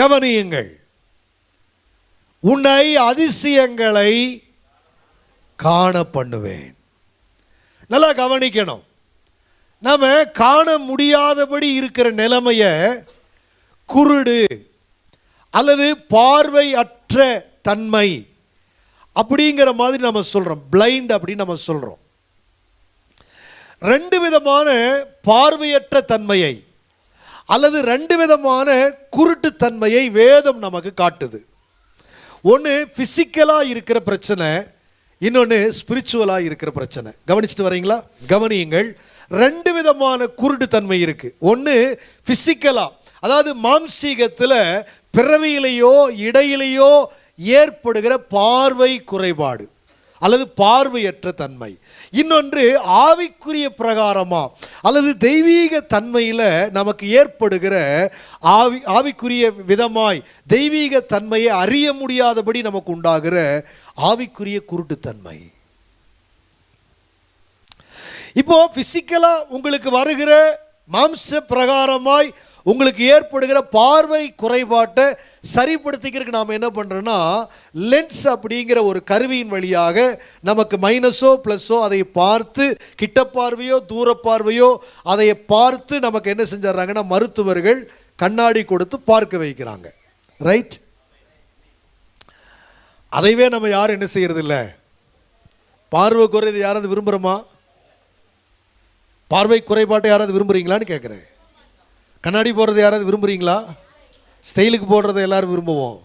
கவனியுங்கள். உன்னை அதிசயங்களை காண பண்ணுவேன். நல்லா கவனிக்கணும். நம்ம காண முடியாதபடி இருக்கிற நிலைமைய குருடு அல்லது பார்வை அற்ற தன்மை அப்படிங்கிற மாதிரி நம்ம சொல்றோம். பிளைண்ட் அப்படின்னு நம்ம சொல்றோம். ரெண்டு விதமான பார்வையற்ற தன்மையை அல்லது ரெண்டு விதமான குருட்டுத்தன்மையை வேதம் நமக்கு காட்டுது. ஒன்று ஃபிசிக்கலாக இருக்கிற பிரச்சனை இன்னொன்று ஸ்பிரிச்சுவலாக இருக்கிற பிரச்சனை. கவனிச்சுட்டு வரீங்களா? கவனியுங்கள். ரெண்டு விதமான குருட்டுத்தன்மை இருக்குது ஒன்று ஃபிசிக்கலாக அதாவது மாம்சீகத்தில் பிறவியிலேயோ இடையிலேயோ ஏற்படுகிற பார்வை குறைபாடு. அல்லது பார்வையற்ற தன்மை. இன்னொன்று ஆவிக்குரிய பிரகாரமா அல்லது தெய்வீக தன்மையில் நமக்கு ஏற்படுகிற ஆவி ஆவிக்குரிய விதமாய் தெய்வீக தன்மையை அறிய முடியாதபடி நமக்கு உண்டாகிற ஆவிக்குரிய குருட்டுத்தன்மை. இப்போ பிசிக்கலாக உங்களுக்கு வருகிற மாம்ச பிரகாரமாய் உங்களுக்கு ஏற்படுகிற பார்வை குறைபாட்டை சரிப்படுத்திக்கிறதுக்கு நாம் என்ன பண்ணுறோன்னா லென்ஸ் அப்படிங்கிற ஒரு கருவியின் வழியாக நமக்கு மைனஸோ ப்ளஸ்ஸோ அதை பார்த்து கிட்ட பார்வையோ தூர பார்வையோ அதை பார்த்து நமக்கு என்ன செஞ்சிடறாங்கன்னா மருத்துவர்கள் கண்ணாடி கொடுத்து பார்க்க வைக்கிறாங்க. ரைட் அதைவே நம்ம யாரும் என்ன செய்யறது இல்லை பார்வை குறைது யாராவது விரும்புகிறோமா பார்வை குறைபாட்டை யாராவது விரும்புகிறீங்களான்னு கேட்குறேன் கண்ணாடி போடுறது யாராவது விரும்புகிறீங்களா ஸ்டைலுக்கு போடுறதை எல்லாரும் விரும்புவோம்.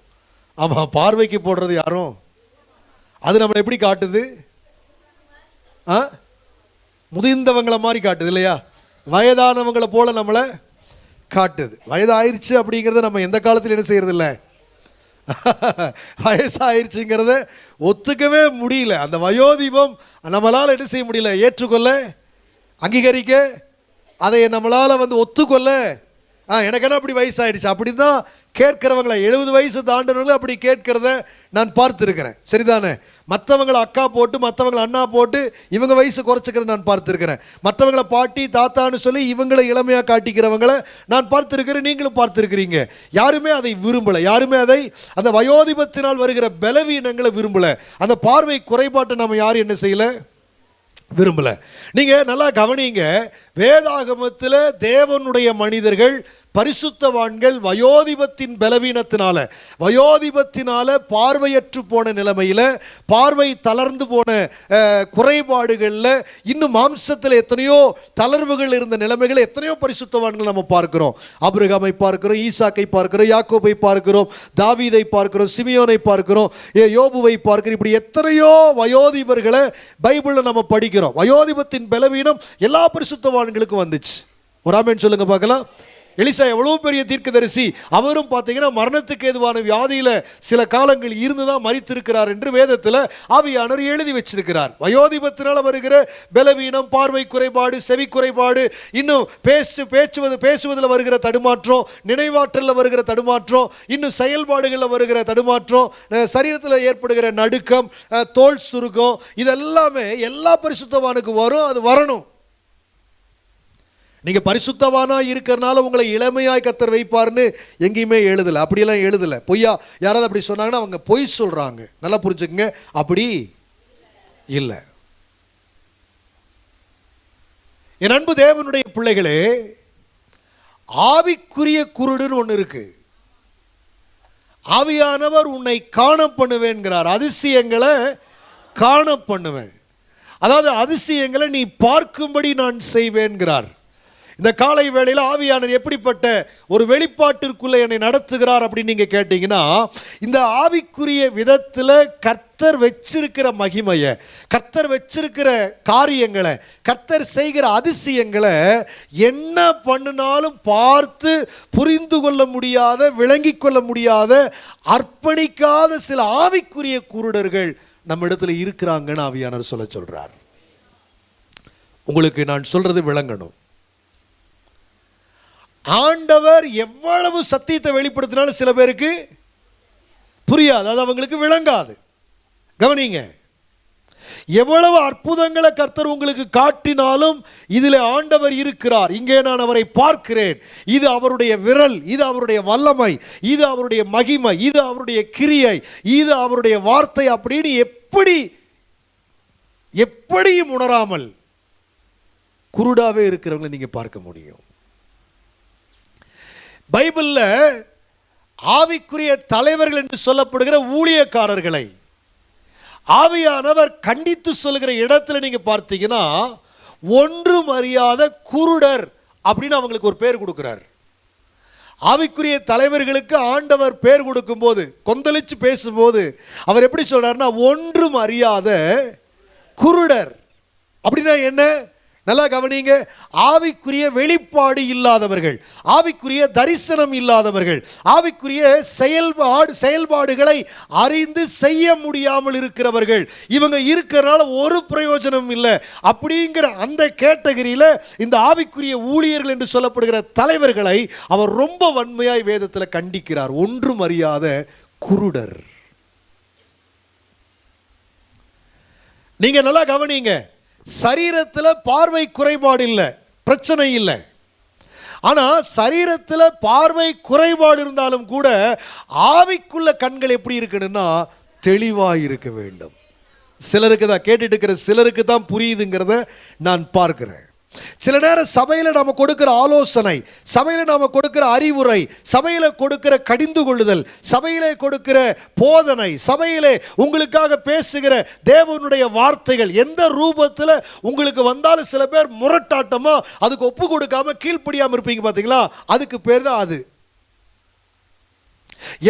ஆமாம் பார்வைக்கு போடுறது யாரும்? அது நம்மளை எப்படி காட்டுது? ஆ? முதிர்ந்தவங்களை மாதிரி காட்டுது இல்லையா? வயதானவங்களை போல நம்மளை காட்டுது. வயதாயிருச்சு அப்படிங்கிறத நம்ம எந்த காலத்தில் என்ன செய்கிறது இல்லை வயசாயிருச்சுங்கிறத ஒத்துக்கவே முடியல. அந்த வயோதீபம் நம்மளால் என்ன செய்ய முடியல? ஏற்றுக்கொள்ள அங்கீகரிக்க அதை நம்மளால் வந்து ஒத்துக்கொள்ள ஆ எனக்கு என்ன அப்படி வயசாயிடுச்சு. அப்படி தான் கேட்கிறவங்களை எழுபது வயசு தாண்டினவங்களை அப்படி கேட்கிறத நான் பார்த்துருக்கிறேன். சரிதானே? மற்றவங்களை அக்கா போட்டு மற்றவங்களை அண்ணா போட்டு இவங்க வயசு குறைச்சிக்கிறத நான் பார்த்துருக்கிறேன். மற்றவங்களை பாட்டி தாத்தான்னு சொல்லி இவங்களை இளமையாக காட்டிக்கிறவங்களை நான் பார்த்துருக்கிறேன். நீங்களும் பார்த்துருக்கிறீங்க. யாருமே அதை விரும்பலை. யாருமே அதை அந்த வயோதிபத்தினால் வருகிற பலவீனங்களை விரும்பலை. அந்த பார்வை குறைபாட்டை நம்ம யாரும் என்ன செய்யலை? விரும்பல. நீங்க நல்லா கவனிங்க வேதாகமத்தில் தேவனுடைய மனிதர்கள் பரிசுத்தவான்கள் வயோதிபத்தின் பலவீனத்தினால வயோதிபத்தினால பார்வையற்று போன நிலைமையில் பார்வை தளர்ந்து போன குறைபாடுகளில் இன்னும் மாம்சத்தில் எத்தனையோ தளர்வுகள் இருந்த நிலைமைகளை எத்தனையோ பரிசுத்தவான்கள் நம்ம பார்க்கிறோம். அபிரகாமை பார்க்கிறோம் ஈசாக்கை பார்க்கிறோம் யாக்கோபை பார்க்கிறோம் தாவீதை பார்க்கிறோம் சிமியோனை பார்க்கிறோம் ஏ, யோபுவை பார்க்கிறோம். இப்படி எத்தனையோ வயோதிபர்களை பைபிளில் நம்ம படிக்கிறோம். வயோதிபத்தின் பலவீனம் எல்லா பரிசுத்தவான்களுக்கும் வந்துச்சு. ஒரு ஆமேன் சொல்லுங்க பார்க்கலாம். எலிசா எவ்வளோ பெரிய தீர்க்கதரிசி? அவரும் பார்த்தீங்கன்னா மரணத்துக்கு ஏதுவான வியாதியில் சில காலங்கள் இருந்து தான் மறித்திருக்கிறார் என்று வேதத்தில் ஆவியானவர் எழுதி வச்சிருக்கிறார். வயோதிபத்தினால் வருகிற பலவீனம் பார்வை குறைபாடு செவி குறைபாடு இன்னும் பேசு பேச்சுவது பேசுவதில் வருகிற தடுமாற்றம் நினைவாற்றலில் வருகிற தடுமாற்றம் இன்னும் செயல்பாடுகளில் வருகிற தடுமாற்றம் சரீரத்தில் ஏற்படுகிற நடுக்கம் தோல் சுருக்கம் இதெல்லாமே எல்லா பரிசுத்தவானுக்கு வரும் அது வரணும். நீங்க பரிசுத்தவானா இருக்கிறனால உங்களை இளமையாய் கத்தர் வைப்பார்னு எங்கேயுமே எழுதலை. அப்படியெல்லாம் எழுதலை. பொய்யா? யாராவது அப்படி சொன்னாங்கன்னா அவங்க பொய் சொல்றாங்க. நல்லா புரிஞ்சுக்குங்க. அப்படி இல்லை. என் அன்பு தேவனுடைய பிள்ளைகளே ஆவிக்குரிய குருடுன்னு ஒன்று இருக்கு. ஆவியானவர் உன்னை காண பண்ணுவேன்கிறார். அதிசயங்களை காண பண்ணுவேன். அதாவது அதிசயங்களை நீ பார்க்கும்படி நான் செய்வேன்கிறார். இந்த காலை வேளையில் ஆவியானவர் எப்படிப்பட்ட ஒரு வெளிப்பாட்டிற்குள்ள என்னை நடத்துகிறார் அப்படின்னு நீங்கள் கேட்டீங்கன்னா இந்த ஆவிக்குரிய விதத்தில் கர்த்தர் வச்சிருக்கிற மகிமையை கர்த்தர் வச்சிருக்கிற காரியங்களை கர்த்தர் செய்கிற அதிசயங்களை என்ன பண்ணினாலும் பார்த்து புரிந்து கொள்ள முடியாத விளங்கிக் கொள்ள முடியாத அர்ப்பணிக்காத சில ஆவிக்குரிய குருடர்கள் நம்ம இடத்துல இருக்கிறாங்கன்னு ஆவியானவர் சொல்ல சொல்கிறார் உங்களுக்கு நான் சொல்கிறது விளங்கணும். ஆண்டவர் எவ்வளவு சத்தியத்தை வெளிப்படுத்தினாலும் சில பேருக்கு புரியாது. அது அவங்களுக்கு விளங்காது. கவனிங்க. எவ்வளவு அற்புதங்களை கர்த்தர் உங்களுக்கு காட்டினாலும் இதில் ஆண்டவர் இருக்கிறார். இங்கே நான் அவரை பார்க்கிறேன். இது அவருடைய விரல் இது அவருடைய வல்லமை இது அவருடைய மகிமை இது அவருடைய கிரியை இது அவருடைய வார்த்தை அப்படின்னு எப்படி எப்படியும் உணராமல் குருடாவே இருக்கிறவங்களை நீங்க பார்க்க முடியும். பைபிளில் ஆவிக்குரிய தலைவர்கள் என்று சொல்லப்படுகிற ஊழியக்காரர்களை ஆவியானவர் கண்டித்து சொல்லுகிற இடத்துல நீங்கள் பார்த்தீங்கன்னா ஒன்றும் அறியாத குருடர் அப்படின்னு அவங்களுக்கு ஒரு பேர் கொடுக்குறார். ஆவிக்குரிய தலைவர்களுக்கு ஆண்டவர் பேர் கொடுக்கும்போது கொந்தளிச்சு பேசும்போது அவர் எப்படி சொல்றாருன்னா ஒன்றும் அறியாத குருடர். அப்படின்னா என்ன? நல்லா கவனிங்க. ஆவிக்குரிய வெளிப்பாடு இல்லாதவர்கள் ஆவிக்குரிய தரிசனம் இல்லாதவர்கள் ஆவிக்குரிய செயல்பாடு செயல்பாடுகளை அறிந்து செய்ய முடியாமல் இருக்கிறவர்கள் இவங்க இருக்கிறனால ஒரு பிரயோஜனம் இல்லை. அப்படிங்கிற அந்த கேட்டகரியில் இந்த ஆவிக்குரிய ஊழியர்கள் என்று சொல்லப்படுகிற தலைவர்களை அவர் ரொம்ப வன்மையாய் வேதத்தில் கண்டிக்கிறார். ஒன்றும் அறியாத குருடர். நீங்க நல்லா கவனிங்க. சரீரத்தில் பார்வை குறைபாடு இல்லை பிரச்சனை இல்லை. ஆனால் சரீரத்தில் பார்வை குறைபாடு இருந்தாலும் கூட ஆவிக்குள்ள கண்கள் எப்படி இருக்கணும்னா தெளிவாக இருக்க வேண்டும். சிலருக்கு தான் கேட்டுட்டு இருக்கிற சிலருக்கு தான் புரியுதுங்கிறத நான் பார்க்கிறேன். சில நேரம் சபையில் நாம கொடுக்கிற ஆலோசனை சபையில் நாம கொடுக்கிற அறிவுரை சபையில் கொடுக்கிற கடிந்து கொள்ளுதல் சபையிலே கொடுக்கிற போதனை சபையிலே உங்களுக்காக பேசுகிற தேவனுடைய வார்த்தைகள் எந்த ரூபத்தில் உங்களுக்கு வந்தாலும் சில பேர் முரட்டாட்டமோ அதுக்கு ஒப்பு கொடுக்காம கீழ்ப்படியாமல் இருப்பீங்க பார்த்தீங்களா அதுக்கு பேர் தான் அது.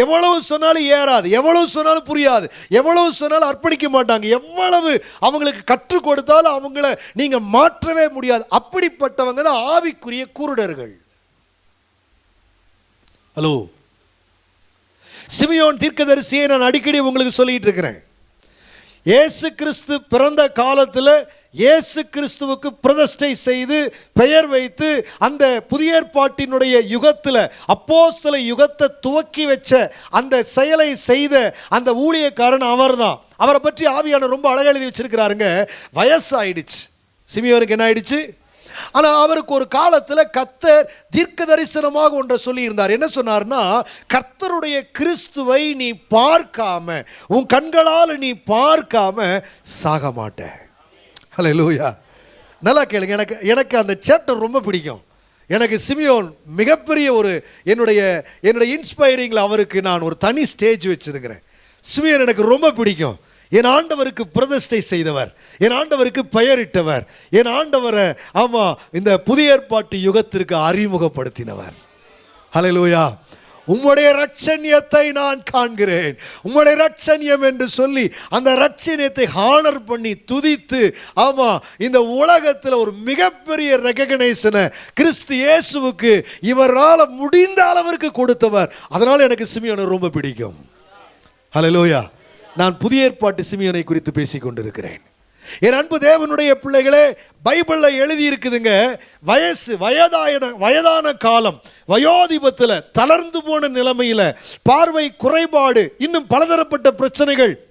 எவ்வளவு சொன்னாலும் ஏறாது எவ்வளவு சொன்னாலும் புரியாது எவ்வளவு சொன்னாலும் அர்ப்பணிக்க மாட்டாங்க. எவ்வளவு அவங்களுக்கு கற்றுக் கொடுத்தாலும் அவங்கள நீங்க மாற்றவே முடியாது. அப்படிப்பட்டவங்க தான் ஆவிக்குரிய குருடர்கள். ஹலோ சிமியோன் தீர்க்கதரிசியை நான் அடிக்கடி உங்களுக்கு சொல்லிட்டு இருக்கிறேன். இயேசு கிறிஸ்து பிறந்த காலத்தில் இயேசு கிறிஸ்துவுக்கு பிரதிஷ்டை செய்து பெயர் வைத்து அந்த புதிய ஏற்பாட்டினுடைய யுகத்தில் அப்போஸ்தல யுகத்தை துவக்கி வச்ச அந்த செயலை செய்த அந்த ஊழியக்காரன் அவர்தான். அவரை பற்றி ஆவியான ரொம்ப அழகாக எழுதி வச்சிருக்கிறாருங்க. வயசாயிடுச்சு. சிமியோருக்கு என்ன ஆயிடுச்சு? ஆனால் அவருக்கு ஒரு காலத்தில் கர்த்தர் தீர்க்க தரிசனமாக ஒன்றை சொல்லியிருந்தார். என்ன சொன்னார்னா கர்த்தருடைய கிறிஸ்துவை நீ பார்க்காம உன் கண்களால் நீ பார்க்காம சாக ஹலோ லூயா நல்லா கேளுங்க. எனக்கு எனக்கு அந்த சேப்டர் ரொம்ப பிடிக்கும். எனக்கு சிமியோன் மிகப்பெரிய ஒரு என்னுடைய என்னுடைய இன்ஸ்பைரிங்கில் அவருக்கு நான் ஒரு தனி ஸ்டேஜ் வச்சிருக்கிறேன். சிமியோன் எனக்கு ரொம்ப பிடிக்கும். என் ஆண்டவருக்கு பிரதிஷ்டை செய்தவர். என் ஆண்டவருக்கு பெயரிட்டவர். என் ஆண்டவரை ஆமாம் இந்த புதிய ஏற்பாட்டு யுகத்திற்கு அறிமுகப்படுத்தினவர். ஹலோ லூயா உம்முடைய ரட்சண்யத்தை நான் காண்கிறேன். உம்முடைய ரட்சண்யம் என்று சொல்லி அந்த ரட்சண்யத்தை ஹானர் பண்ணி துதித்து ஆமா இந்த உலகத்தில் ஒரு மிகப்பெரிய ரெகக்னைசனை கிறிஸ்து இயேசுவுக்கு இவரால் முடிந்த அளவிற்கு கொடுத்தவர். அதனால எனக்கு சிமியோனை ரொம்ப பிடிக்கும். ஹalleluya. நான் புதிய ஏற்பாட்டு சிமியோனை குறித்து பேசிக்கொண்டிருக்கிறேன். என் அன்பு தேவனுடைய பிள்ளைகளே பைபிள்ல எழுதி இருக்குதுங்க வயசு வயதான வயதான காலம் வயோதிபத்தில் தளர்ந்து போன நிலைமையில பார்வை குறைபாடு இன்னும் பலதரப்பட்ட பிரச்சனைகள்.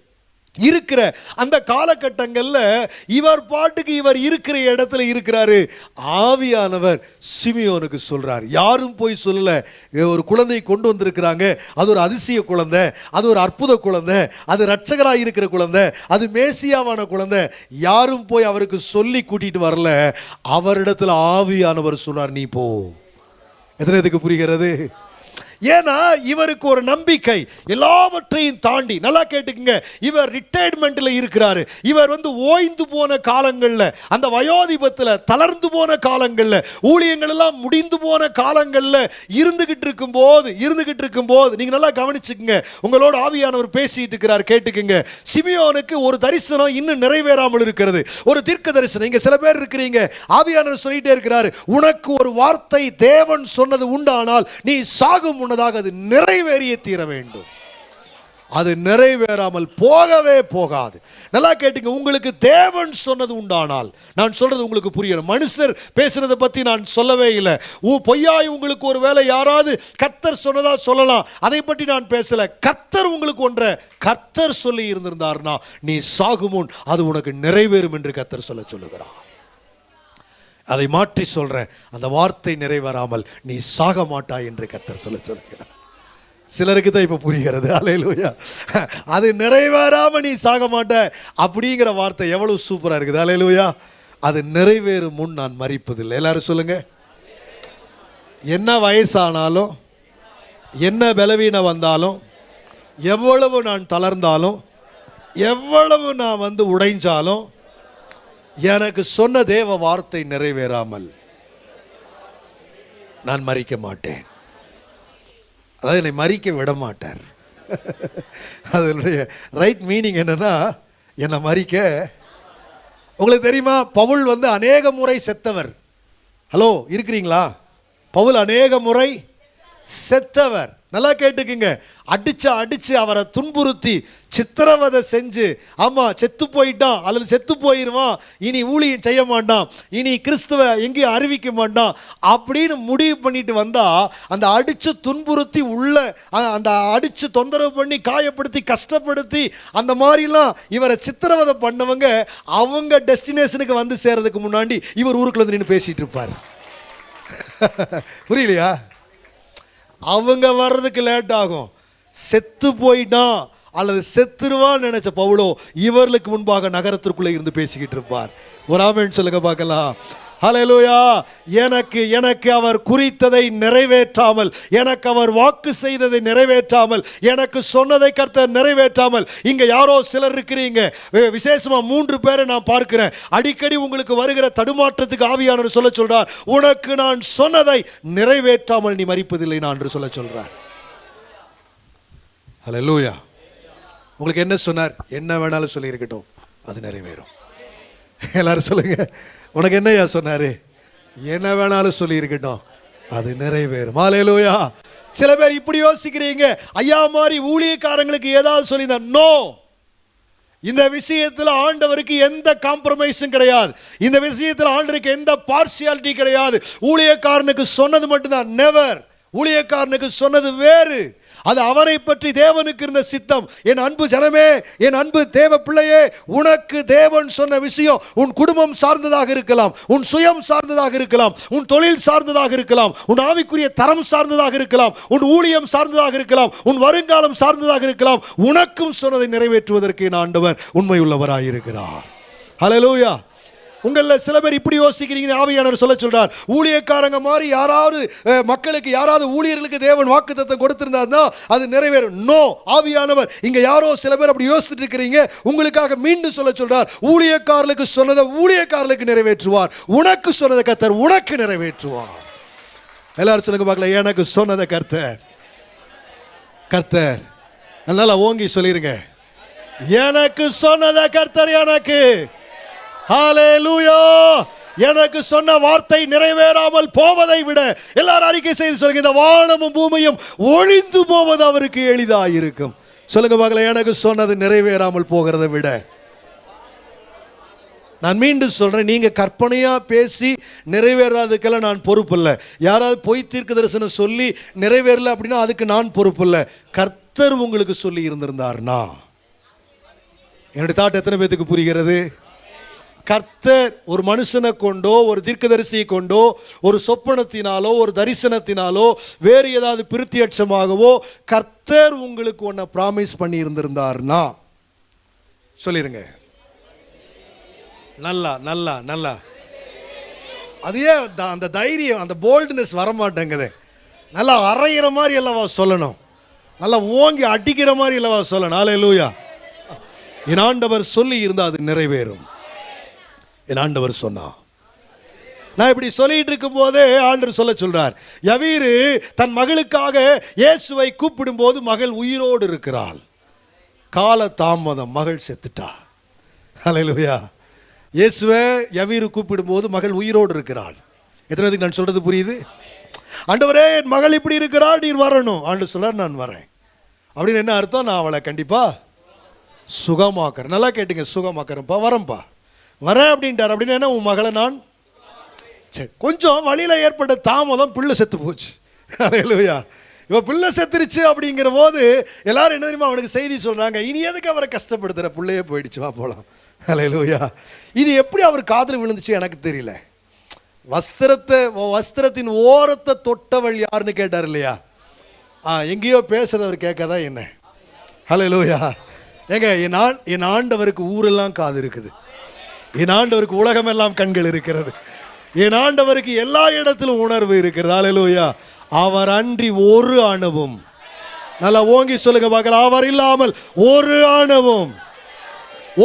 இருக்கிற அந்த காலகட்டங்களில் இவர் பாட்டுக்கு இவர் இருக்கிற இடத்துல இருக்கிறாரு. ஆவியானவர் சிமியோனுக்கு சொல்கிறார் யாரும் போய் சொல்லல. ஒரு குழந்தையை கொண்டு வந்திருக்கிறாங்க. அது ஒரு அதிசய குழந்தை. அது ஒரு அற்புத குழந்தை. அது ரட்சகராக இருக்கிற குழந்தை. அது மேசியாவான குழந்தை. யாரும் போய் அவருக்கு சொல்லி கூட்டிகிட்டு வரல. அவரிடத்துல ஆவியானவர் சொன்னார் நீ போ. எத்தனை இதுக்கு புரிகிறது? ஏன்னா இவருக்கு ஒரு நம்பிக்கை. எல்லாவற்றையும் தாண்டி நல்லா கேட்டுக்குங்க இவர் ரிட்டையர்மெண்ட்ல இருக்கிறாரு. இவர் வந்து ஓய்ந்து போன காலங்கள்ல அந்த வயோதிபத்தில் தளர்ந்து போன காலங்கள்ல ஊழியங்கள் எல்லாம் முடிந்து போன காலங்கள்ல இருந்துகிட்டு இருக்கும் போது இருந்துகிட்டு இருக்கும் போது நீங்க நல்லா கவனிச்சுக்குங்க. உங்களோட ஆவியானவர் பேசிட்டு இருக்கிறார் கேட்டுக்குங்க. சிமியோனுக்கு ஒரு தரிசனம் இன்னும் நிறைவேறாமல் இருக்கிறது. ஒரு தீர்க்க தரிசனம். இங்க சில பேர் இருக்கிறீங்க. ஆவியானவர் சொல்லிட்டே இருக்கிறாரு உனக்கு ஒரு வார்த்தை தேவன் சொன்னது உண்டானால் நீ சாகும் முன்னதாக அது நிறைவேறிய தீர வேண்டும். அது நிறைவேறாமல் போகவே போகாது. நல்லா கேட்டுங்க உங்களுக்கு தேவன் சொன்னது உண்டானால் நான் சொல்றது உங்களுக்கு புரியணும் மனுஷர் பேசுறதை பத்தி நான் சொல்லவே இல்லை. உ- பொய்யாய் உங்களுக்கு ஒரு வேலை யாராவது கத்தர் சொன்னதா சொல்லலாம். அதை பற்றி நான் பேசல. கத்தர் உங்களுக்கு ஒன்றை கத்தர் சொல்லி இருந்திருந்தார்னா நீ சாகுமுன் அது உனக்கு நிறைவேறும் என்று கத்தர் சொல்ல சொல்லுகிறார். அதை மாற்றி சொல்கிறேன் அந்த வார்த்தை நிறைவேறாமல் நீ சாக மாட்டாய் என்று கத்தர் சொல்ல சொல்கிறார். சிலருக்கு தான் இப்போ புரிகிறது. அலையலூயா அது நிறைவேறாமல் நீ சாக மாட்ட அப்படிங்கிற வார்த்தை எவ்வளோ சூப்பராக இருக்குது. அலையலூயா அது நிறைவேறும் முன் நான் மறிப்பதில்லை. எல்லாரும் சொல்லுங்க. என்ன வயசானாலும் என்ன பலவீனம் வந்தாலும் எவ்வளவு நான் தளர்ந்தாலும் எவ்வளவு நான் வந்து உடைஞ்சாலும் எனக்கு சொன்ன தேவ வார்த்தை நிறைவேறாமல் நான் மறிக்க மாட்டேன். அதாவது என்னை மறிக்க விட மாட்டார். அதனுடைய ரைட் மீனிங் என்னன்னா என்னை மறிக்க. உங்களுக்கு தெரியுமா பவுல் வந்து அநேக முறை செத்தவர். ஹலோ இருக்கிறீங்களா? பவுல் அநேக முறை செத்தவர். நல்லா கேட்டுக்குங்க. அடிச்சு அடிச்சு அவரை துன்புறுத்தி சித்திரவதை செஞ்சு ஆமாம் செத்து போயிட்டான் அல்லது செத்து போயிடுவான் இனி ஊழியம் செய்ய மாட்டான் இனி கிறிஸ்துவ எங்கேயும் அறிவிக்க மாட்டான் அப்படின்னு முடிவு பண்ணிட்டு வந்தா அந்த அடிச்சு துன்புறுத்தி உள்ள அந்த அடிச்சு தொந்தரவு பண்ணி காயப்படுத்தி கஷ்டப்படுத்தி அந்த மாதிரிலாம் இவரை சித்திரவதை பண்ணவங்க அவங்க டெஸ்டினேஷனுக்கு வந்து சேர்றதுக்கு முன்னாடி இவர் ஊருக்குள்ள வந்து நின்று பேசிட்டு இருப்பார். புரியலையா? அவங்க வர்றதுக்கு லேட் ஆகும். செத்து போயிட்டான் அல்லது செத்துருவான்னு நினைச்ச பவுலோ இவர்களுக்கு முன்பாக நகரத்திற்குள்ளே இருந்து பேசிக்கிட்டு இருப்பார். ஒரு ஆமேன்னு சொல்லுங்க பார்க்கலாம். ஹalleluya. எனக்கு எனக்கு அவர் குறித்ததை நிறைவேற்றாமல் எனக்கு அவர் வாக்கு செய்ததை நிறைவேற்றாமல் எனக்கு சொன்னதை கர்த்தர் நிறைவேற்றாமல் இங்க யாரோ சிலர் இருக்கிறீங்க. விசேஷமாக விசேஷமா மூன்று பேரை நான் பார்க்கிறேன். அடிக்கடி உங்களுக்கு வருகிற தடுமாற்றத்துக்கு ஆவியானவர் சொல்ல சொல்றார். உனக்கு நான் சொன்னதை நிறைவேற்றாமல் நீ மறிப்பதில்லை நான் என்று சொல்ல சொல்றார். ஹalleluya. உங்களுக்கு என்ன சொன்னார்? என்ன வேணாலும் சொல்லியிருக்கட்டும். அது நிறைவேறும். எல்லாரும் சொல்லுங்க. உனக்கு என்னய்யா சொன்னாரு? என்ன வேணாலும் சொல்லி இருக்கட்டும். அது நிறைவேறும். ஹalleluya. சில பேர் இப்படி யோசிக்கிறீங்க. ஐயா மாதிரி ஊழியக்காரங்களுக்கு ஏதாவது சொல்லி நோ இந்த விஷயத்தில் ஆண்டவருக்கு எந்த காம்ப்ரமைஸும் கிடையாது. இந்த விஷயத்தில் ஆண்டவருக்கு எந்த பார்சியாலிட்டி கிடையாது. ஊழியக்காரனுக்கு சொன்னது மட்டும்தான் நெவர் ஊழியக்காரனுக்கு சொன்னது வேறு. அது அவரை பற்றி தேவனுக்கு இருந்த சித்தம். என் அன்பு ஜனமே என் அன்பு தேவ பிள்ளையே உனக்கு தேவன் சொன்ன விஷயம் உன் குடும்பம் சார்ந்ததாக இருக்கலாம் உன் சுயம் சார்ந்ததாக இருக்கலாம் உன் தொழில் சார்ந்ததாக இருக்கலாம் உன் ஆவிக்குரிய தரம் சார்ந்ததாக இருக்கலாம் உன் ஊழியம் சார்ந்ததாக இருக்கலாம் உன் வருங்காலம் சார்ந்ததாக இருக்கலாம் உனக்கும் சொன்னதை நிறைவேற்றுவதற்கு என் ஆண்டவர் உண்மையுள்ளவராயிருக்கிறார். ஹalleluya உங்களில் சில பேர் இப்படி யோசிக்கிறீங்க ஆவியானவர் சொல்ல சொல்கிறார் ஊழியக்காரங்க மாதிரி யாராவது மக்களுக்கு யாராவது ஊழியர்களுக்கு தேவன் வாக்குத்தத்தை கொடுத்திருந்தாருன்னா அது நிறைவேறும். நோ ஆவியானவர். இங்கே யாரோ சில பேர் அப்படி யோசிச்சுட்டு இருக்கிறீங்க. உங்களுக்காக மீண்டும் சொல்ல சொல்கிறார் ஊழியக்காரர்களுக்கு சொன்னதை ஊழியக்காரர்களுக்கு நிறைவேற்றுவார். உனக்கு சொன்னதை கர்த்தர் உனக்கு நிறைவேற்றுவார். எல்லாரும் சொல்லுங்க பார்க்கல எனக்கு சொன்னதை கர்த்தர். கர்த்தர் நல்லா ஓங்கி சொல்லிருங்க. எனக்கு சொன்னதை கர்த்தர் எனக்கு. ஹalleluya எனக்கு சொன்ன வார்த்தை நிறைவேறாமல் போவதை விட எல்லாரும் அறிக்கை செய்து சொல்லுங்க இந்த வானமும் பூமியும் ஒழிந்து போவது அவருக்கு எளிதாயிருக்கும். சொல்லுங்க பார்க்கல எனக்கு சொன்னது நிறைவேறாமல் போகிறதை விட. நான் மீண்டும் சொல்றேன் நீங்க கற்பனையா பேசி நிறைவேறாததுக்கெல்லாம் நான் பொறுப்பு இல்லை யாராவது பொய் தீர்க்க தரிசனம் சொல்லி நிறைவேறல அப்படின்னா அதுக்கு நான் பொறுப்பு இல்லை கர்த்தர் உங்களுக்கு சொல்லி இருந்திருந்தார்னா. என்னுடைய தாட் எத்தனை பேத்துக்கு புரிகிறது? கர்த்தர் ஒரு மனுஷனை கொண்டோ ஒரு தீர்க்கதரிசியை கொண்டோ ஒரு சொப்பனத்தினாலோ ஒரு தரிசனத்தினாலோ வேறு ஏதாவது பிரித்தியட்சமாகவோ கர்த்தர் உங்களுக்கு ஒன்றை ப்ராமிஸ் பண்ணி இருந்திருந்தார்னா சொல்லிருங்க. நல்லா நல்லா நல்லா. அது ஏன் த- அந்த தைரியம் அந்த போல்ட்னஸ் வரமாட்டேங்குது. நல்லா அரைகிற மாதிரி அல்லவா சொல்லணும். நல்லா ஓங்கி அடிக்கிற மாதிரி அல்லவா சொல்லணும். ஆலே லூயா என் ஆண்டவர் சொல்லி இருந்தால் அது நிறைவேறும். என் ஆண்டவர் சொன்னா. நான் இப்படி சொல்லிட்டு இருக்கும் போதே ஆண்டர் சொல்ல சொல்றார். யவீரு தன் மகளுக்காக இயேசுவை கூப்பிடும்போது மகள் உயிரோடு இருக்கிறாள். கால தாமதம் மகள் செத்துட்டா. அலையிலுயா இயேசுவை யவீரு கூப்பிடும்போது மகள் உயிரோடு இருக்கிறாள். எத்தனை பேருக்கு நான் சொல்றது புரியுது? ஆண்டவரே என் மகள் இப்படி இருக்கிறாள் நீர் வரணும். ஆண்டு சொல்றார் நான் வரேன். அப்படின்னு என்ன அர்த்தம்? நான் அவளை கண்டிப்பா சுகமாக்குறேன். நல்லா கேட்டுங்க சுகமாக்குறேன்ப்பா வரேன்ப்பா. வரேன் அப்படின்ட்டார். அப்படின்னு என்ன உன் மகளை நான் சரி கொஞ்சம் வழியில் ஏற்பட்ட தாமதம் பிள்ளை செத்து போச்சு. அலையலுயா இவ பிள்ளை செத்துருச்சு அப்படிங்கிற போது எல்லாரும் என்ன தெரியுமா அவனுக்கு செய்தி சொல்கிறாங்க இனி எதுக்கு அவரை கஷ்டப்படுத்துகிற பிள்ளையே போயிடுச்சு வா போகலாம் அலையலுயா இது எப்படி அவர் காதில் விழுந்துச்சு எனக்கு தெரியல. வஸ்திரத்தை வஸ்திரத்தின் ஓரத்தை தொட்டவள் யாருன்னு கேட்டார் இல்லையா? ஆ எங்கேயோ பேசுறது அவர் கேட்காதா என்ன? ஹலோ லூயா ஏங்க என் ஆண் என் ஆண்டவருக்கு ஊரெல்லாம் காது இருக்குது. என் ஆண்டவருக்கு உலகமெல்லாம் கண்கள் இருக்கிறது. என் ஆண்டவருக்கு எல்லா இடத்திலும் உணர்வு இருக்கிறது. ஹalleluya அவர் அன்றி ஒரு அணுவும் நல்லா ஓங்கி சொல்லுங்க பார்க்கலாம் அவர் இல்லாமல் ஒரு அணுவும்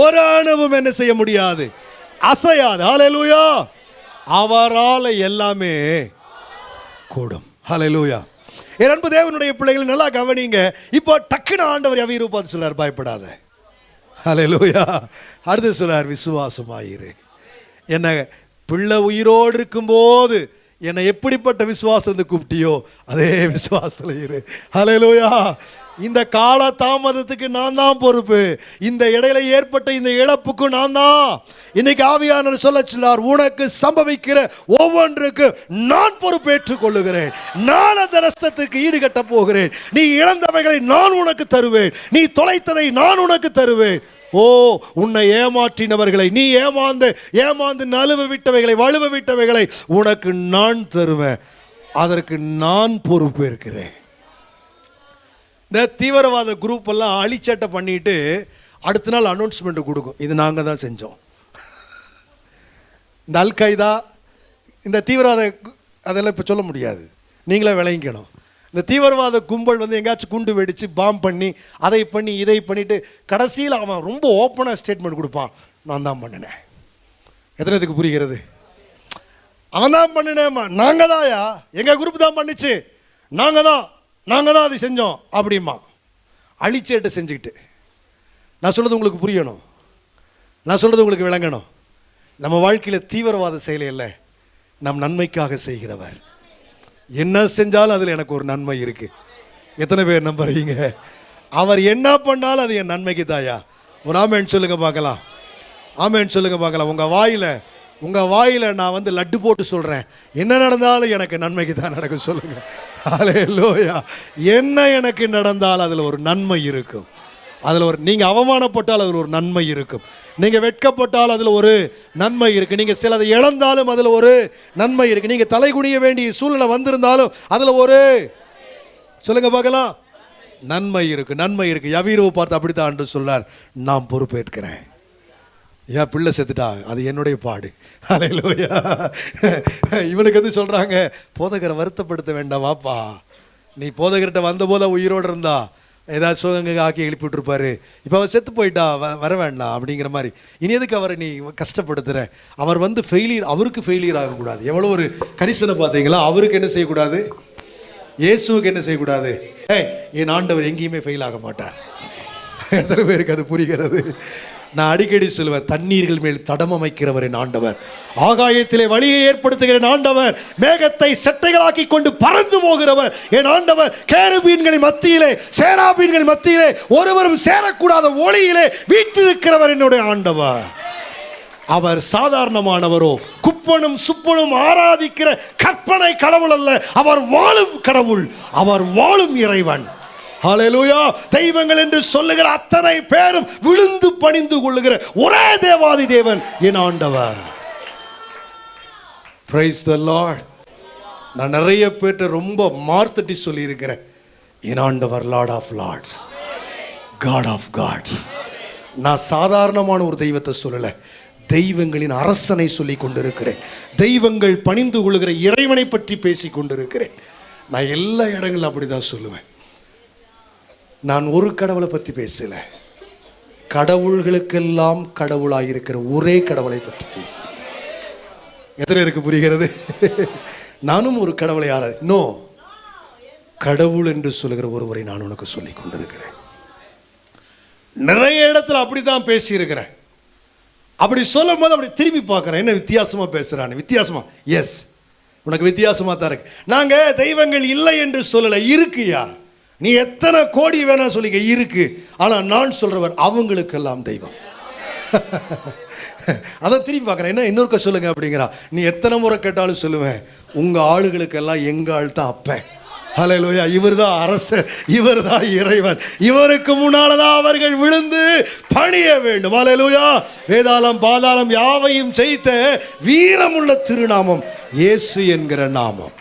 ஒரு அணுவும் என்ன செய்ய முடியாது? அசையாது. அலையலூயா அவரால் எல்லாமே கூடும். ஹalleluya என் அன்பு தேவனுடைய பிள்ளைகள் நல்லா கவனிங்க. இப்போ டக்குன்னு ஆண்டவர் அவையிரு பார்த்து சொல்லார் பயப்படாத. அலையலூயா அடுத்து சொல்கிறார் விசுவாசமாயிரு. என்னை பிள்ளை உயிரோடு இருக்கும்போது என்னை எப்படிப்பட்ட விசுவாசத்தை கூப்பிட்டியோ அதே விசுவாசத்தில் இரு அலையலூயா இந்த கால தாமதத்துக்கு நான் தான் பொறுப்பு. இந்த இடையில ஏற்பட்ட இந்த இழப்புக்கு நான் தான். இன்னைக்கு ஆவியானவர் சொல்ல சொன்னார் உனக்கு சம்பவிக்கிற ஒவ்வொன்றுக்கு நான் பொறுப்பேற்றுக் கொள்ளுகிறேன் நான் அந்த நஷ்டத்துக்கு ஈடுகட்ட போகிறேன். நீ இழந்தவைகளை நான் உனக்கு தருவேன். நீ தொலைத்ததை நான் உனக்கு தருவேன். ஓ உன்னை ஏமாற்றினவர்களை நீ ஏமாந்து ஏமாந்து நழுவ விட்டவைகளை வலுவ விட்டவைகளை உனக்கு நான் தருவேன். அதற்கு நான் பொறுப்பேற்கிறேன் இந்த தீவிரவாத குரூப் எல்லாம் அழிச்சட்டை பண்ணிட்டு அடுத்த நாள் அனௌன்ஸ்மெண்ட் கொடுக்கும். இது நாங்கள் தான் செஞ்சோம். இந்த அல்கைதா இந்த தீவிரவாத அதெல்லாம் இப்போ சொல்ல முடியாது. நீங்களே விளங்கிக்கணும். இந்த தீவிரவாத கும்பல் வந்து எங்கேயாச்சும் குண்டு வெடித்து பாம் பண்ணி அதை பண்ணி இதை பண்ணிவிட்டு கடைசியில் அவன் ரொம்ப ஓப்பனாக ஸ்டேட்மெண்ட் கொடுப்பான். நான் தான் பண்ணினேன். எத்தனை இதுக்கு புரிகிறது? அவன் தான் பண்ணினேம்மா. நாங்கள் தான்யா. எங்கள் குரூப் தான் பண்ணிச்சு. நாங்கள் தான். நாங்கள் தான் அதை செஞ்சோம் அப்படிமா அழிச்சேட்டு செஞ்சுக்கிட்டு. நான் சொல்கிறது உங்களுக்கு புரியணும். நான் சொல்கிறது உங்களுக்கு விளங்கணும். நம்ம வாழ்க்கையில் தீவிரவாத செயலை இல்லை நம் நன்மைக்காக செய்கிறவர். என்ன செஞ்சாலும் அதில் எனக்கு ஒரு நன்மை இருக்குது எத்தனை பேர் நம்புறீங்க? அவர் என்ன பண்ணாலும் அது என் நன்மைக்கு தாயா? ஒரு ஆமேன்னு சொல்லுங்கள் பார்க்கலாம். ஆமேன்னு சொல்லுங்கள் பார்க்கலாம். உங்கள் வாயில் உங்கள் வாயில் நான் வந்து லட்டு போட்டு சொல்கிறேன் என்ன நடந்தாலும் எனக்கு நன்மைக்கு தான் நடக்கும். சொல்லுங்கள் ஹalleluya என்ன எனக்கு நடந்தால் அதில் ஒரு நன்மை இருக்கும். அதில் ஒரு நீங்கள் அவமானப்பட்டால் அதில் ஒரு நன்மை இருக்கும். நீங்கள் வெட்கப்பட்டால் அதில் ஒரு நன்மை இருக்குது நீங்கள் சிலதை இழந்தாலும் அதில் ஒரு நன்மை இருக்குது நீங்கள் தலைகுனிய வேண்டிய சூழ்நிலை வந்திருந்தாலும் அதில் ஒரு சொல்லுங்க பார்க்கலாம். நன்மை இருக்குது நன்மை இருக்குது யவீரவை பார்த்து அப்படித்தான் என்று சொல்றார் நான் பொறுப்பேற்கிறேன். என் பிள்ளை செத்துட்டா? அது என்னுடைய பாடு. அலையிலோயா இவனுக்கு வந்து சொல்கிறாங்க போதகரை வருத்தப்படுத்த வேண்டாம் வாப்பா. நீ போதகர்கிட்ட வந்தபோது உயிரோடு இருந்தா. ஏதாவது சுகங்க ஆக்கி எழுப்பி விட்டுருப்பாரு. இப்போ அவர் செத்து போயிட்டா வ- வர வேண்டாம் அப்படிங்கிற மாதிரி. இனி எதுக்கு அவரை நீ கஷ்டப்படுத்துகிற அவர் வந்து ஃபெயிலியர் அவருக்கு ஃபெயிலியர் ஆகக்கூடாது. எவ்வளோ ஒரு கரிசனை பார்த்தீங்களா? அவருக்கு என்ன செய்யக்கூடாது? இயேசுவுக்கு என்ன செய்யக்கூடாது? ஏய் என் ஆண்டவர் எங்கேயுமே ஃபெயில் ஆக மாட்டார். எத்தனை பேருக்கு அது புரிகிறது? நான் அடிக்கடி சொல்லுவேன் தண்ணீர்கள் மேல் தடம் அமைக்கிறவரின் ஆண்டவர். ஆகாயத்திலே வழியை ஏற்படுத்துகிற ஆண்டவர். மேகத்தை செட்டைகளாக்கி கொண்டு பறந்து போகிறவர் என் ஆண்டவர். கேருபீன்களின் மத்தியிலே சேராபீன்கள் மத்தியிலே ஒருவரும் சேரக்கூடாத ஒளியிலே வீட்டிருக்கிறவர் என்னுடைய ஆண்டவர். அவர் சாதாரணமானவரோ குப்பனும் சுப்பனும் ஆராதிக்கிற கற்பனை கடவுள் அல்ல. அவர் வாழும் கடவுள் அவர் வாழும் இறைவன். ஹalleluya. தெய்வங்கள் என்று சொல்லுகிற அத்தனை பேரும் விழுந்து பணிந்து கொள்ளுகிற ஒரே தேவாதி தேவன் என் ஆண்டவர். பிரைஸ் த லார்ட் நான் நிறைய பேர்கிட்ட ரொம்ப மார்த்தட்டி சொல்லியிருக்கிறேன். என் ஆண்டவர் lord of lords God of gods நான் சாதாரணமான ஒரு தெய்வத்தை சொல்லலை. தெய்வங்களின் அரசனை சொல்லி கொண்டிருக்கிறேன். தெய்வங்கள் பணிந்து கொள்கிற இறைவனை பற்றி பேசி கொண்டிருக்கிறேன். நான் எல்லா இடங்களும் அப்படி தான் சொல்லுவேன். நான் ஒரு கடவுளை பற்றி பேசல. கடவுள்களுக்கெல்லாம் கடவுளாக இருக்கிற ஒரே கடவுளை பற்றி பேசுகிறேன் எத்தனை இருக்கு புரிகிறது? நானும் ஒரு கடவுளை ஆரா நோ. கடவுள் என்று சொல்லுகிற ஒருவரை நான் உனக்கு சொல்லி கொண்டிருக்கிறேன். நிறைய இடத்துல அப்படித்தான் பேசியிருக்கிறேன். அப்படி சொல்லும் போது அப்படி திரும்பி பார்க்குறேன். என்ன வித்தியாசமா பேசுகிறான்னு வித்தியாசமா? எஸ் உனக்கு வித்தியாசமாக தான் இருக்கு. நாங்கள் தெய்வங்கள் இல்லை என்று சொல்லலை. இருக்குயா நீ எத்தனை கோடி வேணா சொல்லிக்க இருக்கு. ஆனா நான் சொல்றவர் அவங்களுக்கெல்லாம் தெய்வம். அதை திரும்பி பார்க்குறேன். என்ன இன்னொருக்க சொல்லுங்க அப்படிங்கிறா. நீ எத்தனை முறை கேட்டாலும் சொல்லுவேன் உங்க ஆளுகளுக்கெல்லாம் எங்க ஆள் தான் அப்பேன் ஹalleluya இவர்தான் அரசர் இவர்தான் இறைவன். இவருக்கு முன்னாலதான் அவர்கள் விழுந்து பணிய வேண்டும். ஹalleluya வேதாளம் பாதாளம் யாவையும் செய்த வீரமுள்ள திருநாமம் இயேசு என்கிற நாமம்.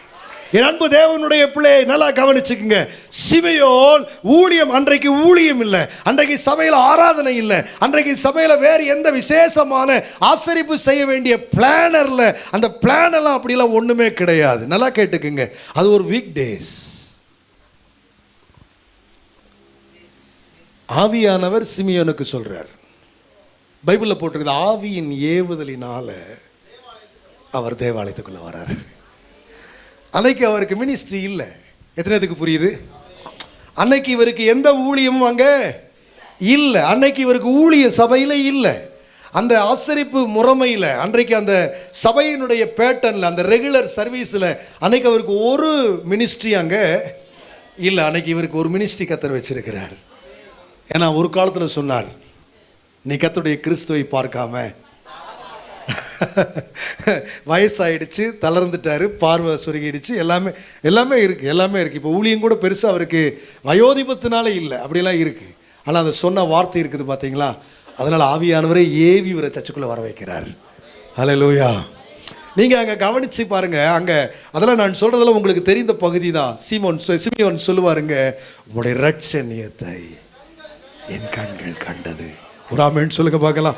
என் அன்பு தேவனுடைய பிள்ளையை நல்லா கவனிச்சுக்குங்க. சிமையோன் ஊழியம் அன்றைக்கு ஊழியம் இல்லை. அன்றைக்கு சபையில் ஆராதனை இல்லை. அன்றைக்கு சபையில் வேறு எந்த விசேஷமான ஆசரிப்பு செய்ய வேண்டிய பிளானரில் அந்த பிளானெல்லாம் அப்படிலாம் ஒன்றுமே கிடையாது. நல்லா கேட்டுக்குங்க. அது ஒரு வீக் டேஸ் ஆவியானவர் சிமியோனுக்கு சொல்கிறார் பைபிளில் போட்டிருக்குது ஆவியின் ஏவுதலினால அவர் தேவாலயத்துக்குள்ளே வராரு. அன்னைக்கு அவருக்கு மினிஸ்ட்ரி இல்லை. எத்தனைத்துக்கு புரியுது? அன்னைக்கு இவருக்கு எந்த ஊழியமும் அங்கே இல்லை. அன்னைக்கு இவருக்கு ஊழிய சபையில் இல்லை. அந்த ஆசரிப்பு முறைமையில் அன்றைக்கு அந்த சபையினுடைய பேட்டர்னில் அந்த ரெகுலர் சர்வீஸில் அன்னைக்கு அவருக்கு ஒரு மினிஸ்ட்ரி அங்கே இல்லை. அன்னைக்கு இவருக்கு ஒரு மினிஸ்ட்ரி கத்தர் வச்சிருக்கிறார். ஏன்னா ஒரு காலத்தில் சொன்னார் நீ கத்துடைய கிறிஸ்துவை பார்க்காம வயசாயிடுச்சு தளர்ந்துட்டாரு பார்வை சுருகிடுச்சு எல்லாமே எல்லாமே இருக்குது எல்லாமே இருக்குது இப்போ ஊழியம் கூட பெருசாக அவருக்கு வயோதிபத்தினால இல்லை அப்படிலாம் இருக்குது ஆனால் அந்த சொன்ன வார்த்தை இருக்குது பார்த்தீங்களா அதனால் ஆவியானவரே ஏவி இவரை சர்ச்சுக்குள்ளே வர வைக்கிறார். ஹalleluya. நீங்கள் அங்கே கவனித்து பாருங்கள் அங்கே அதெல்லாம் நான் சொல்கிறதெல்லாம் உங்களுக்கு தெரிந்த பகுதி தான் சீமோன் சொ- சிமியோன் சொல்லுவாருங்க உங்களுடைய ரட்சணியத்தை என் கண்கள் கண்டது. ஒரு ஆமேன்னு பார்க்கலாம்.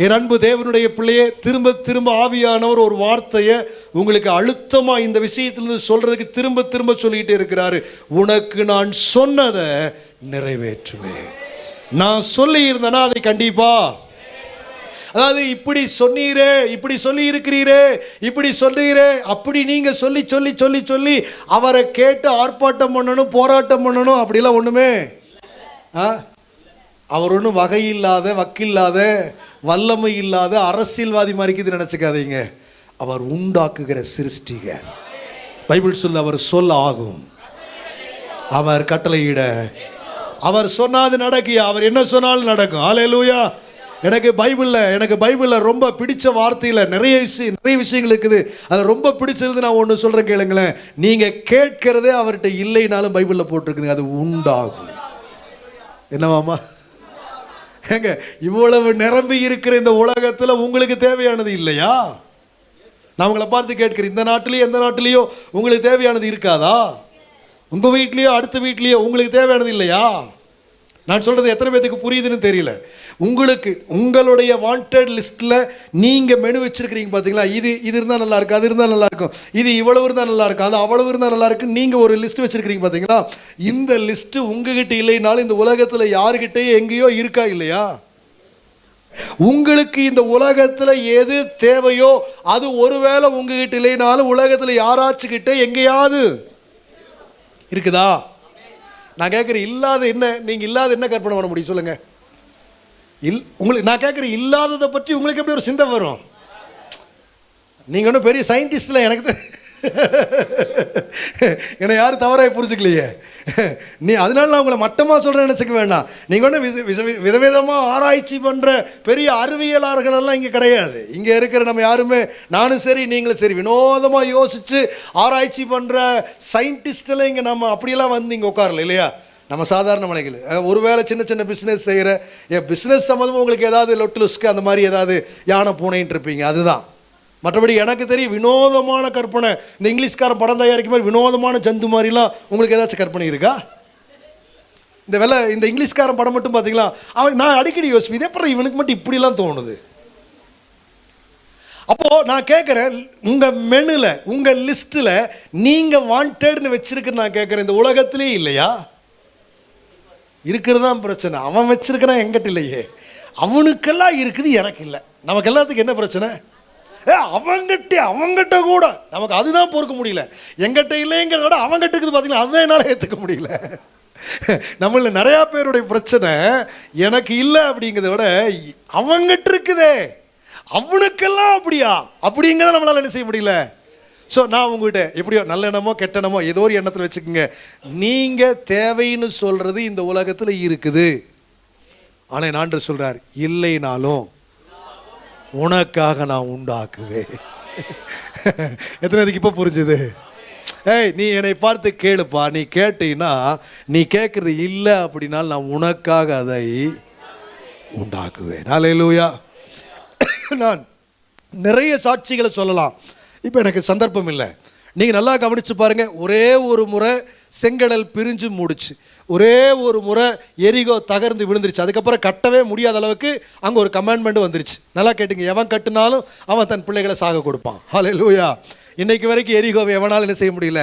என் அன்பு தேவனுடைய பிள்ளையே திரும்ப திரும்ப ஆவியானவர் ஒரு வார்த்தையை உங்களுக்கு அழுத்தமா இந்த விஷயத்திலிருந்து சொல்றதுக்கு திரும்ப திரும்ப சொல்லிக்கிட்டே இருக்கிறாரு. உனக்கு நான் சொன்னதை நிறைவேற்றுவேன். நான் சொல்லியிருந்தேன்னா அதை கண்டிப்பா? அதாவது இப்படி சொன்னீரே இப்படி சொல்லி இருக்கிறீரே இப்படி சொல்றீரே அப்படி நீங்க சொல்லி சொல்லி சொல்லி சொல்லி அவரை கேட்டு ஆர்ப்பாட்டம் பண்ணணும் போராட்டம் பண்ணணும் அப்படிலாம் ஒண்ணுமே? ஆ? அவர் ஒன்றும் வகையில்லாத வக்கில்லாத வல்லமை இல்லாத அரசியல்வாதி மாதிரிக்குது நினச்சிக்காதீங்க. அவர் உண்டாக்குகிற சிருஷ்டிகர் பைபிள் சொல்ல அவர் சொல்ல ஆகும். அவர் கட்டளையிட. அவர் சொன்னாது நடக்கியா அவர் என்ன சொன்னாலும் நடக்கும். ஆலையிலூயா எனக்கு பைபிளில் எனக்கு பைபிளில் ரொம்ப பிடிச்ச வார்த்தையில் நிறைய விஷயம் நிறைய விஷயங்கள் இருக்குது. அதில் ரொம்ப பிடிச்சது நான் ஒன்று சொல்கிறேன் கேளுங்களேன். நீங்கள் கேட்கிறதே அவர்கிட்ட இல்லைனாலும் பைபிளில் போட்டிருக்குதுங்க. அது உண்டாகும். என்னவாமா ஏங்க இவ்வளவு நிரம்பி இருக்கிற இந்த உலகத்தில் உங்களுக்கு தேவையானது இல்லையா? நான் உங்களை பார்த்து கேட்கிறேன் இந்த நாட்டிலேயோ எந்த நாட்டிலேயோ உங்களுக்கு தேவையானது இருக்காதா? உங்கள் வீட்லேயோ அடுத்த வீட்லேயோ உங்களுக்கு தேவையானது இல்லையா? நான் சொல்கிறது எத்தனை பேத்துக்கு புரியுதுன்னு தெரியல. உங்களுக்கு உங்களுடைய வாண்டட் லிஸ்ட்டில் நீங்கள் மெனு வச்சுருக்கிறீங்க பார்த்தீங்களா இது இது இருந்தால் நல்லாயிருக்கும் அது இருந்தால் நல்லாயிருக்கும் இது இவ்வளவு இருந்தால் நல்லாயிருக்கும் அது அவ்வளவு இருந்தால் நல்லாயிருக்கும் நீங்கள் ஒரு லிஸ்ட் வச்சுருக்கிறீங்க பார்த்தீங்களா இந்த லிஸ்ட்டு உங்ககிட்ட இல்லைனாலும் இந்த உலகத்தில் யாருக்கிட்டேயும் எங்கேயோ இருக்கா இல்லையா? உங்களுக்கு இந்த உலகத்தில் எது தேவையோ அது ஒருவேளை உங்ககிட்ட இல்லைனாலும் உலகத்தில் யாராச்சுக்கிட்ட எங்கேயாவது இருக்குதா? நான் கேட்குறேன் இல்லாத என்ன நீங்கள் இல்லாத என்ன கற்பனை பண்ண முடியும் சொல்லுங்கள் இல் உங்களுக்கு நான் கேட்குறேன் இல்லாததை பற்றி உங்களுக்கு எப்படி ஒரு சிந்தை வரும்? நீங்கள் ஒன்றும் பெரிய சயின்டிஸ்டில் எனக்கு என்னை யாரும் தவறாக புரிஞ்சுக்கலையே. நீ அதனால நான் உங்களை மட்டமாக சொல்கிறேன் நினச்சிக்க வேண்டாம். நீங்கள் ஒன்றும் வித வித விதவிதமாக ஆராய்ச்சி பண்ணுற பெரிய அறிவியலாளர்கள் எல்லாம் இங்கே கிடையாது. இங்கே இருக்கிற நம்ம யாருமே நானும் சரி நீங்களும் சரி வினோதமாக யோசித்து ஆராய்ச்சி பண்ணுற சயின்டிஸ்டெல்லாம் இங்கே நம்ம அப்படியெல்லாம் வந்து இங்கே உட்காரல இல்லையா? நம்ம சாதாரண மனைகள் ஒருவேளை சின்ன சின்ன பிஸ்னஸ் செய்கிற என் பிஸ்னஸ் சம்மந்தமாக உங்களுக்கு ஏதாவது லொட்டு லுஸ்க்கு அந்த மாதிரி ஏதாவது யானை பூனைன்ட்டு இருப்பீங்க அதுதான். மற்றபடி எனக்கு தெரியும் வினோதமான கற்பனை இந்த இங்கிலீஷ்கார படம் தயாரிக்கும் மாதிரி வினோதமான ஜந்து மாதிரிலாம் உங்களுக்கு ஏதாச்சும் கற்பனை இருக்கா? இந்த வெலை இந்த இங்கிலீஷ்காரன் படம் மட்டும் பார்த்தீங்களா அவன் நான் அடிக்கடி யோசிப்பேன் இதே அப்புறம் இவனுக்கு மட்டும் இப்படிலாம் தோணுது? அப்போது நான் கேட்குறேன் உங்கள் மெனுவில் உங்கள் லிஸ்ட்டில் நீங்கள் வாண்டட்னு வச்சுருக்குன்னு நான் கேட்குறேன் இந்த உலகத்திலே இல்லையா? இருக்கிறது தான் பிரச்சனை. அவன் வச்சிருக்கிறான் எங்கிட்ட இல்லையே. அவனுக்கெல்லாம் இருக்குது எனக்கு இல்லை. நமக்கு எல்லாத்துக்கும் என்ன பிரச்சனை? ஏ அவங்கிட்ட அவங்ககிட்ட கூட. நமக்கு அதுதான் பொறுக்க முடியல. எங்கிட்ட இல்லைங்கிறத விட அவங்ககிட்ட இருக்குது பார்த்தீங்களா அதுதான் என்னால் ஏற்றுக்க முடியல. நம்மள நிறையா பேருடைய பிரச்சனை எனக்கு இல்லை அப்படிங்கிறத விட அவங்கிட்ட இருக்குதே. அவனுக்கெல்லாம் அப்படியா? அப்படிங்கிறத நம்மளால என்ன செய்ய முடியல? ஸோ நான் உங்ககிட்ட எப்படியோ நல்ல எண்ணமோ கெட்ட எண்ணமோ ஏதோ ஒரு எண்ணத்தில் வச்சுக்கோங்க. நீங்கள் தேவைன்னு சொல்கிறது இந்த உலகத்தில் இருக்குது. ஆனால் நான் சொல்கிறார் இல்லைனாலும் உனக்காக நான் உண்டாக்குவேன். எத்தனை இதுக்கு இப்போ புரிஞ்சுது? ஏய் நீ என்னை பார்த்து கேளுப்பா. நீ கேட்டீன்னா நீ கேட்குறது இல்லை அப்படின்னால் நான் உனக்காக அதை உண்டாக்குவேன். ஹalleluya நான் நிறைய சாட்சிகளை சொல்லலாம். இப்போ எனக்கு சந்தர்ப்பம் இல்லை. நீங்கள் நல்லா கவனித்து பாருங்கள் ஒரே ஒரு முறை செங்கடல் பிரிஞ்சு மூடிச்சு. ஒரே ஒரு முறை எரிகோ தகர்ந்து விழுந்துருச்சு. அதுக்கப்புறம் கட்டவே முடியாத அளவுக்கு அங்கே ஒரு கமாண்ட்மெண்ட் வந்துருச்சு. நல்லா கேட்டுங்க. எவன் கட்டினாலும் அவன் தன் பிள்ளைகளை சாக கொடுப்பான். ஹalleluya இன்னைக்கு வரைக்கும் எரிகோவை எவனாலும் என்ன செய்ய முடியல?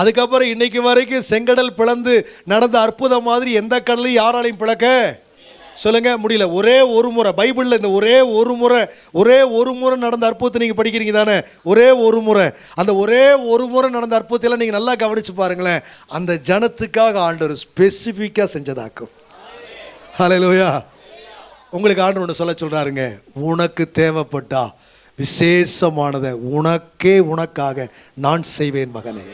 அதுக்கப்புறம் இன்னைக்கு வரைக்கும் செங்கடல் பிளந்து நடந்த அற்புதம் மாதிரி எந்த கடலையும் யாராலையும் பிளக்க சொல்லுங்க முடியல. ஒரே ஒரு முறை பைபிளில் இந்த ஒரே ஒரு முறை ஒரே ஒரு முறை நடந்த அற்புதத்தை நீங்கள் படிக்கிறீங்க தானே? ஒரே ஒரு முறை. அந்த ஒரே ஒரு முறை நடந்த அற்புதத்தெல்லாம் நீங்கள் நல்லா கவனித்து பாருங்களேன். அந்த ஜனத்துக்காக ஆண்டவர் ஸ்பெசிஃபிக்காக செஞ்சதாக்கும். ஹலோயா உங்களுக்கு ஆண்டவர் ஒன்று சொல்ல சொல்கிறாருங்க உனக்கு தேவைப்பட்டா விசேஷமானதை உனக்கே உனக்காக நான் செய்வேன் மகனே.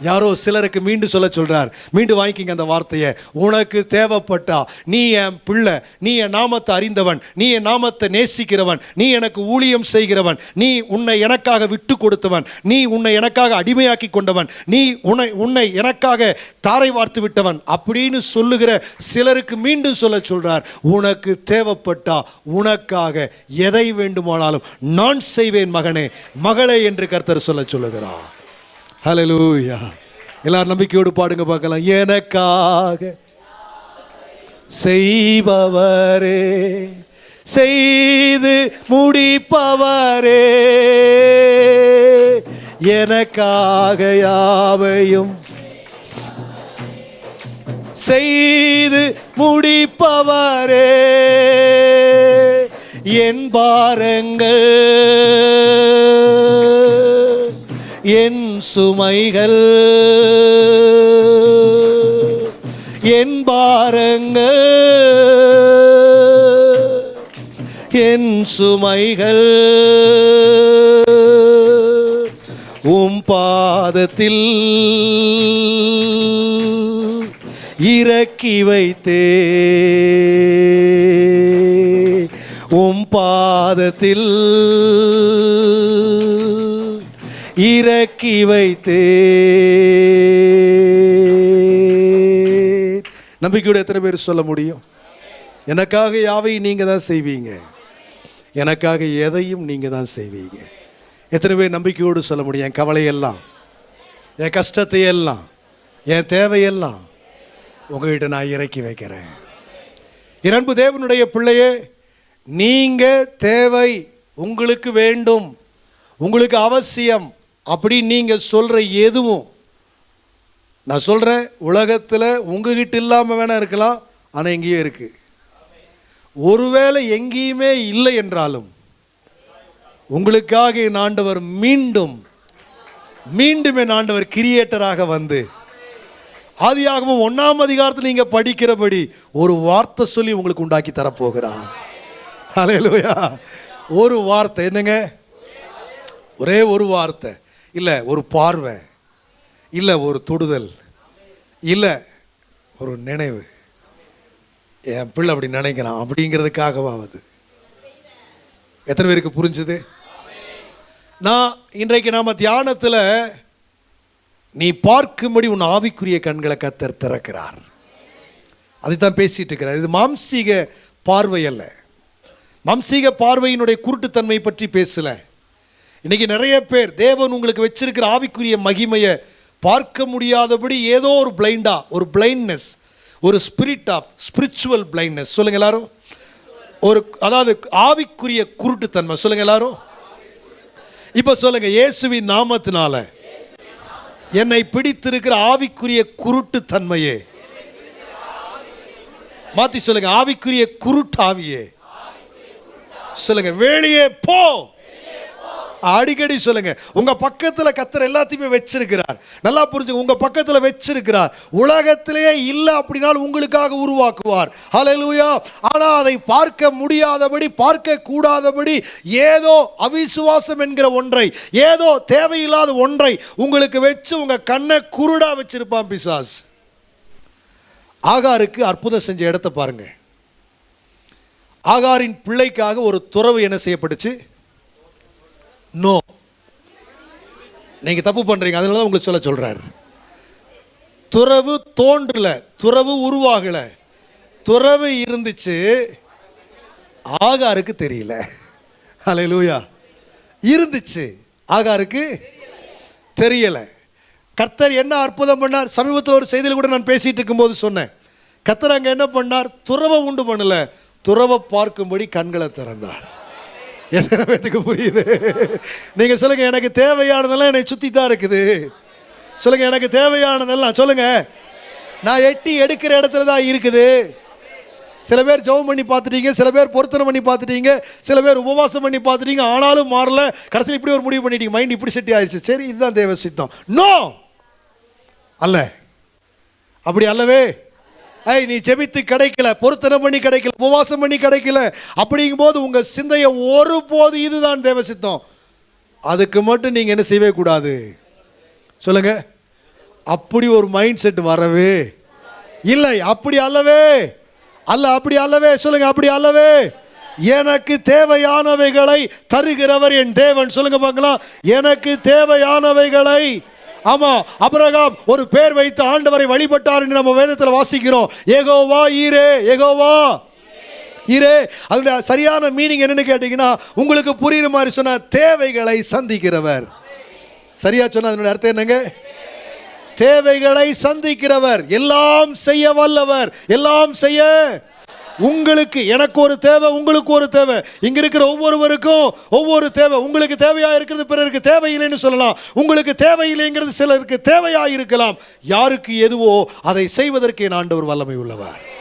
யாரோ சிலருக்கு மீண்டும் சொல்ல சொல்கிறார் மீண்டும் வாங்கிக்கிங்க அந்த வார்த்தையை. உனக்கு தேவைப்பட்டா நீ என் பிள்ளை நீ என் நாமத்தை அறிந்தவன் நீ என் நாமத்தை நேசிக்கிறவன் நீ எனக்கு ஊழியம் செய்கிறவன் நீ உன்னை எனக்காக விட்டு கொடுத்தவன் நீ உன்னை எனக்காக அடிமையாக்கி கொண்டவன் நீ உன்னை உன்னை எனக்காக தாரை வார்த்து விட்டவன் அப்படின்னு சொல்லுகிற சிலருக்கு மீண்டும் சொல்ல சொல்கிறார் உனக்கு தேவைப்பட்டா உனக்காக எதை வேண்டுமானாலும் நான் செய்வேன் மகனே மகளே என்று கர்த்தர் சொல்ல சொல்லுகிறார். ஹலலூயா எல்லாரும் நம்பிக்கையோடு பாடுங்க பார்க்கலாம். எனக்காக செய்பவரே செய்து முடிப்பவரே எனக்காக யாவையும் செய்து முடிப்பவரே. என் பாருங்கள் என் சுமைகள் என் பாரங்கள் என் சுமைகள். உம் பாதத்தில் இறக்கி வைத்தே. உம் பாதத்தில் இறக்கி வைத்தே. நம்பிக்கையோட எத்தனை பேர் சொல்ல முடியும்? எனக்காக யாவையும் நீங்க தான் செய்வீங்க? எனக்காக எதையும் நீங்க தான் செய்வீங்க? எத்தனை பேர் நம்பிக்கையோடு சொல்ல முடியும்? என் கவலையெல்லாம் என் கஷ்டத்தை எல்லாம் என் தேவையெல்லாம் உங்ககிட்ட நான் இறக்கி வைக்கிறேன். இரண்டு தேவனுடைய பிள்ளையே நீங்க தேவை உங்களுக்கு வேண்டும். உங்களுக்கு அவசியம். அப்படி நீங்கள் சொல்கிற எதுவும் நான் சொல்கிறேன் உலகத்தில் உங்ககிட்ட இல்லாமல் வேணால் இருக்கலாம் ஆனால் எங்கேயும் இருக்குது ஒருவேளை எங்கேயுமே இல்லை என்றாலும் உங்களுக்காக என் ஆண்டவர் மீண்டும் மீண்டும் என் ஆண்டவர் கிரியேட்டராக வந்து ஆதியாகவும் ஒன்றாம் அதிகாரத்தில் நீங்க படிக்கிறபடி ஒரு வார்த்தை சொல்லி உங்களுக்கு உண்டாக்கி தரப்போகிறார். ஹalleluya. ஒரு வார்த்தை என்னங்க? ஒரே ஒரு வார்த்தை. இல்லை ஒரு பார்வை. இல்லை ஒரு தொடுதல். இல்லை ஒரு நினைவு. என் பிள்ளை அப்படி நினைக்கிறான். அப்படிங்கிறதுக்காகவாவது எத்தனை பேருக்கு புரிஞ்சுது? நான் இன்றைக்கு நாம் தியானத்தில் நீ பார்க்கும்படி உன் ஆவிக்குரிய கண்களை கத்தர் திறக்கிறார். அதைத்தான் பேசிகிட்டு இருக்கிறார். இது மாம்சீக பார்வை அல்ல. மாம்சீக பார்வையினுடைய குருட்டுத்தன்மை பற்றி பேசலை. இன்னைக்கு நிறைய பேர் தேவன் உங்களுக்கு வச்சிருக்கிற ஆவிக்குரிய மகிமையை பார்க்க முடியாதபடி ஏதோ ஒரு பிளைண்டா ஒரு பிளைண்ட்னஸ் ஒரு ஸ்பிரிட் ஆஃப் ஸ்பிரிச்சுவல் பிளைண்ட்னஸ் சொல்லுங்க எல்லாரும். ஒரு அதாவது ஆவிக்குரிய குருட்டுத்தன்மை. சொல்லுங்க எல்லாரும். இப்போ சொல்லுங்க இயேசுவின் நாமத்தினால என்னை பிடித்திருக்கிற ஆவிக்குரிய குருட்டு தன்மையே மாத்தி சொல்லுங்க ஆவிக்குரிய குருட்டாவியே. சொல்லுங்க வெளியே போ. அடிக்கடி சொல்லுங்க. உங்க பக்கத்துல கத்தர் எல்லாத்தையுமே வச்சிருக்கிறார். நல்லா புரிஞ்சுங்க உங்க பக்கத்துல வச்சிருக்கிறார். உலகத்திலேயே இல்லை அப்படின்னால் உங்களுக்காக உருவாக்குவார். ஹலலூயா ஆனா அதை பார்க்க முடியாதபடி பார்க்க கூடாதபடி ஏதோ அவிசுவாசம் என்கிற ஒன்றை ஏதோ தேவையில்லாத ஒன்றை உங்களுக்கு வச்சு உங்க கண்ணை குருடா வச்சிருப்பான் பிசாஸ். ஆகாருக்கு அற்புதம் செஞ்ச இடத்த பாருங்க. ஆகாரின் பிள்ளைக்காக ஒரு துறவு என்ன செய்யப்பட்டுச்சு? நோ நீங்க தப்பு பண்றீங்க. அதனால தான் உங்களுக்கு சொல்ல சொல்றாரு. துறவு தோன்றல. துறவு உருவாகல. துறவு இருந்துச்சு. ஆகாருக்கு தெரியல. ஹalleluya இருந்துச்சு. ஆகாருக்கு தெரியல. கர்த்தர் என்ன அற்புதம் பண்ணார்? சமீபத்தில் ஒரு செய்தியில் கூட நான் பேசிட்டு இருக்கும்போது சொன்னேன். கர்த்தர் அங்கே என்ன பண்ணார்? துறவை உண்டு பண்ணல. துறவை பார்க்கும்படி கண்களை திறந்தார். எத்தனை பேத்துக்கு புரியுது. நீங்க சொல்லுங்க எனக்கு தேவையானதெல்லாம் என்னை சுத்தி தான் இருக்குது. சொல்லுங்க எனக்கு தேவையானதெல்லாம் சொல்லுங்க. நான் எட்டி எடுக்கிற இடத்துல தான் இருக்குது. சில பேர் ஜெபம் பண்ணி பார்த்துட்டீங்க சில பேர் பொருத்தனை பண்ணி பார்த்துட்டீங்க சில பேர் உபவாசம் பண்ணி பார்த்துட்டீங்க ஆனாலும் மாறல. கடைசியில் இப்படி ஒரு முடிவு பண்ணிட்டீங்க மைண்ட் இப்படி செட்டி ஆயிடுச்சு சரி இதுதான் தேவ சித்தம். நோ அல்ல. அப்படி அல்லவே ஐய் நீ ஜெபித்து கிடைக்கல பொருத்தனை பண்ணி கிடைக்கல உபவாசம் பண்ணி கிடைக்கல. அப்படிங்கும்போது உங்கள் சிந்தையை ஒருபோது இதுதான் தேவ சித்தம். அதுக்கு மட்டும் நீங்கள் என்ன செய்யவே கூடாது. சொல்லுங்க. அப்படி ஒரு மைண்ட் செட் வரவே இல்லை. அப்படி அல்லவே. அல்ல அப்படி அல்லவே. சொல்லுங்க அப்படி அல்லவே. எனக்கு தேவையானவைகளை தருகிறவர் என் தேவன். சொல்லுங்க பார்க்கலாம். எனக்கு தேவையானவைகளை ஆமா அபிரகாம் ஒரு பேர் வைத்து ஆண்டவரை வழிபட்டார் என்று நம்ம வேதத்தில் வாசிக்கிறோம். ஏகோவா ஈரே ஏகோவா ஈரே அதோட சரியான மீனிங் என்னன்னு கேட்டீங்கன்னா உங்களுக்கு புரியுற மாதிரி சொன்ன தேவைகளை சந்திக்கிறவர். சரியா சொன்ன அதனுடைய அர்த்தம் என்னங்க? தேவைகளை சந்திக்கிறவர். எல்லாம் செய்ய வல்லவர். எல்லாம் செய்ய உங்களுக்கு எனக்கு ஒரு தேவை உங்களுக்கு ஒரு தேவை. இங்க இருக்கிற ஒவ்வொருவருக்கும் ஒவ்வொரு தேவை. உங்களுக்கு தேவையா இருக்கிறது பிறருக்கு தேவையில்லைன்னு சொல்லலாம். உங்களுக்கு தேவையில்லைங்கிறது சிலருக்கு தேவையா இருக்கலாம். யாருக்கு எதுவோ அதை செய்வதற்கே என் ஆண்டவர் வல்லமை உள்ளவர்.